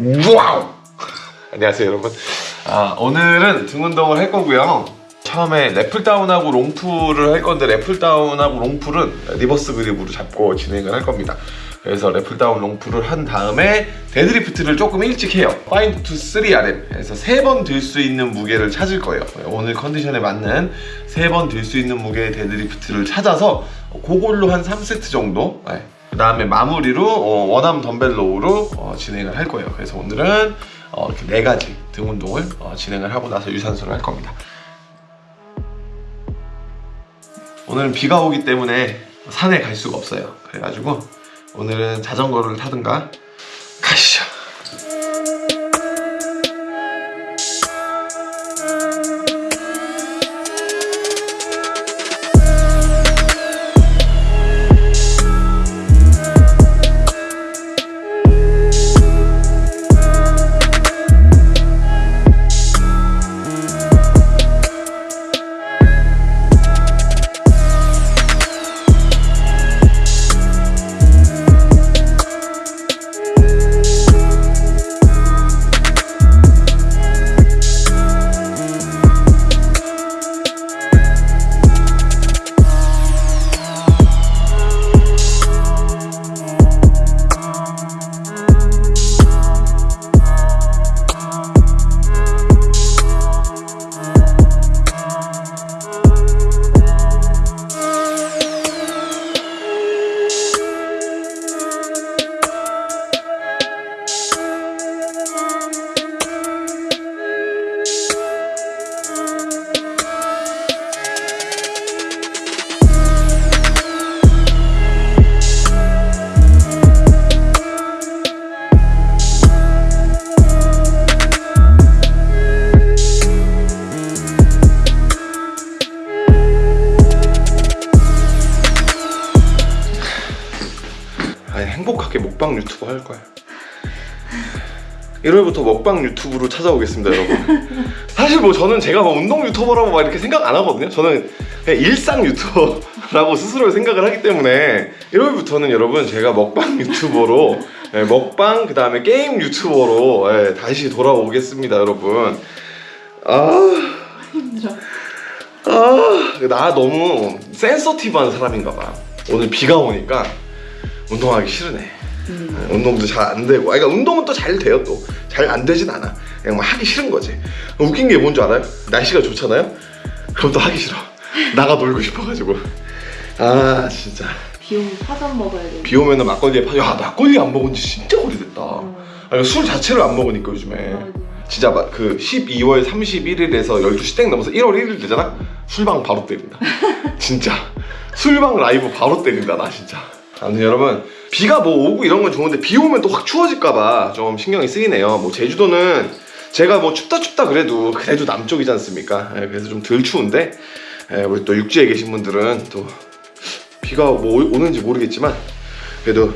와우! 안녕하세요 여러분. 아, 오늘은 등 운동을 할 거고요. 처음에 래플다운하고 롱풀을 할 건데 래플다운하고 롱풀은 리버스 그립으로 잡고 진행을 할 겁니다. 그래서 lat pulldown long pull을 한 다음에 deadlift를 조금 일찍 해요. 5 to 3RM 그래서 세번들 수 있는 무게를 찾을 거예요. 오늘 컨디션에 맞는 세번들 수 있는 무게의 deadlift를 찾아서 그걸로 한 3세트 정도? 네. 그 다음에 마무리로 어, 원암 덤벨 로우로 어, 진행을 할 거예요. 그래서 오늘은 어, 이렇게 네 가지 등 운동을 어, 진행을 하고 나서 유산소를 할 겁니다. 오늘은 비가 오기 때문에 산에 갈 수가 없어요. 그래가지고 오늘은 자전거를 타든가 가시죠 행복하게 먹방 유튜브 할 거야 1월부터 먹방 유튜브로 찾아오겠습니다 여러분. 사실 뭐 저는 제가 뭐 운동 유튜버라고 막 이렇게 생각 안 하거든요. 저는 일상 유튜버라고 스스로 생각을 하기 때문에 1월부터는 여러분 제가 먹방 유튜버로 예, 먹방 그 다음에 게임 유튜버로 예, 다시 돌아오겠습니다 여러분. 아. 힘들어. 아, 나 너무 센서티브한 사람인가 봐. 오늘 비가 오니까 운동하기 싫으네. 음. 운동도 잘 안 되고. 아, 그러니까 운동은 또 잘 돼요, 또. 잘 안 되진 않아. 그냥 막 하기 싫은 거지. 웃긴 게 뭔지 알아요? 날씨가 좋잖아요? 그럼 또 하기 싫어. 나가 놀고 싶어가지고. 아, 진짜. 비 오면 파전 먹어야 돼. 비 오면은 막걸리에 파, 야, 막걸리 안 먹은 지 진짜 오래됐다. 음. 아니, 술 자체를 안 먹으니까 요즘에. 진짜 막 그 12월 31일에서 12시 땡 넘어서 1월 1일 되잖아? 술방 바로 때린다 진짜 술방 라이브 바로 때린다 나 진짜 아무튼 여러분 비가 뭐 오고 이런 건 좋은데 비 오면 또 확 추워질까봐 좀 신경이 쓰이네요. 뭐 제주도는 제가 뭐 춥다 춥다 그래도 그래도 남쪽이지 않습니까? 예, 그래서 좀 덜 추운데 예, 우리 또 육지에 계신 분들은 또 비가 뭐 오- 오는지 모르겠지만 그래도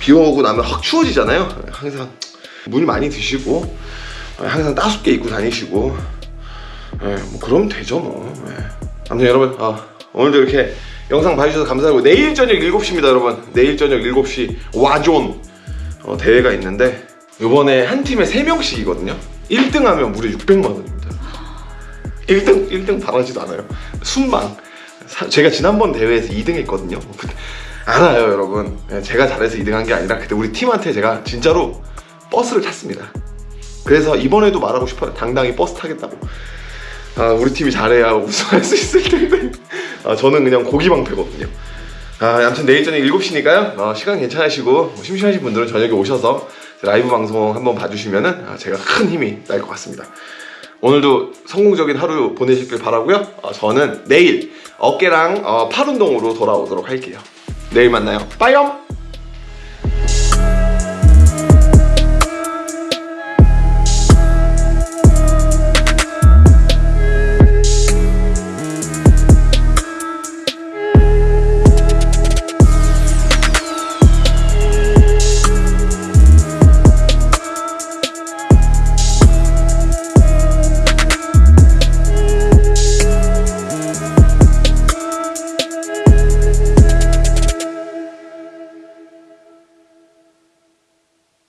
비 오고 나면 확 추워지잖아요. 항상 물 많이 드시고 항상 따숩게 입고 다니시고 예, 뭐 그러면 되죠 뭐. 예. 아무튼 여러분 아, 오늘도 이렇게 영상 봐주셔서 감사하고 내일 저녁 7시입니다 여러분. 내일 저녁 7시 와존 어, 대회가 있는데 이번에 한 팀에 3명씩이거든요. 1등 하면 무려 600만 원입니다. 1등 1등 바라지도 않아요. 순방. 사- 제가 지난번 대회에서 2등 했거든요. 그- 알아요 여러분. 예, 제가 잘해서 2등 한 게 아니라 그때 우리 팀한테 제가 진짜로 버스를 탔습니다. 그래서 이번에도 말하고 싶어요. 당당히 버스 타겠다고. 아, 우리 팀이 잘해야 우승할 수 있을 텐데. 아, 저는 그냥 고기 방패거든요. 아, 아무튼 내일 저녁 7시니까요. 어, 시간 괜찮으시고 뭐 심심하신 분들은 저녁에 오셔서 라이브 방송 한번 봐주시면은 아, 제가 큰 힘이 날 것 같습니다. 오늘도 성공적인 하루 보내시길 바라고요. 어, 저는 내일 어깨랑 어, 팔 운동으로 돌아오도록 할게요. 내일 만나요. 빠이염!